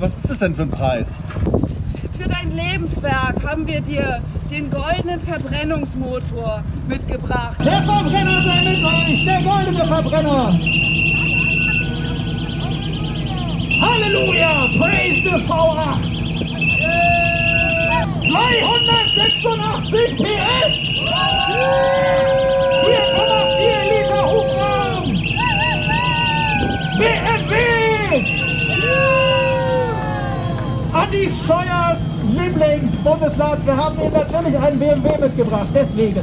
was ist das denn für ein Preis? Für dein Lebenswerk haben wir dir den goldenen Verbrennungsmotor mitgebracht. Der Verbrenner sei mit euch, der goldene Verbrenner. Halleluja, praise the V8. 286 PS. Andi Scheuers Lieblingsbundesland. Wir haben Ihnen natürlich einen BMW mitgebracht, deswegen.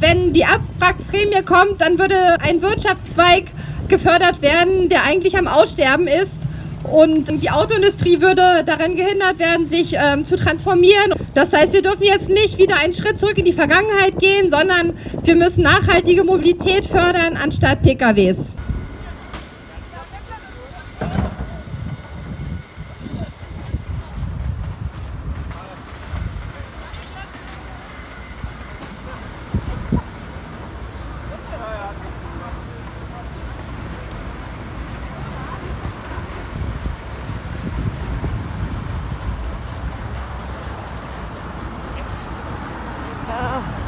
Wenn die Abwrackprämie kommt, dann würde ein Wirtschaftszweig gefördert werden, der eigentlich am Aussterben ist. Und die Autoindustrie würde daran gehindert werden, sich ähm, zu transformieren. Das heißt, wir dürfen jetzt nicht wieder einen Schritt zurück in die Vergangenheit gehen, sondern wir müssen nachhaltige Mobilität fördern anstatt PKWs. Oh.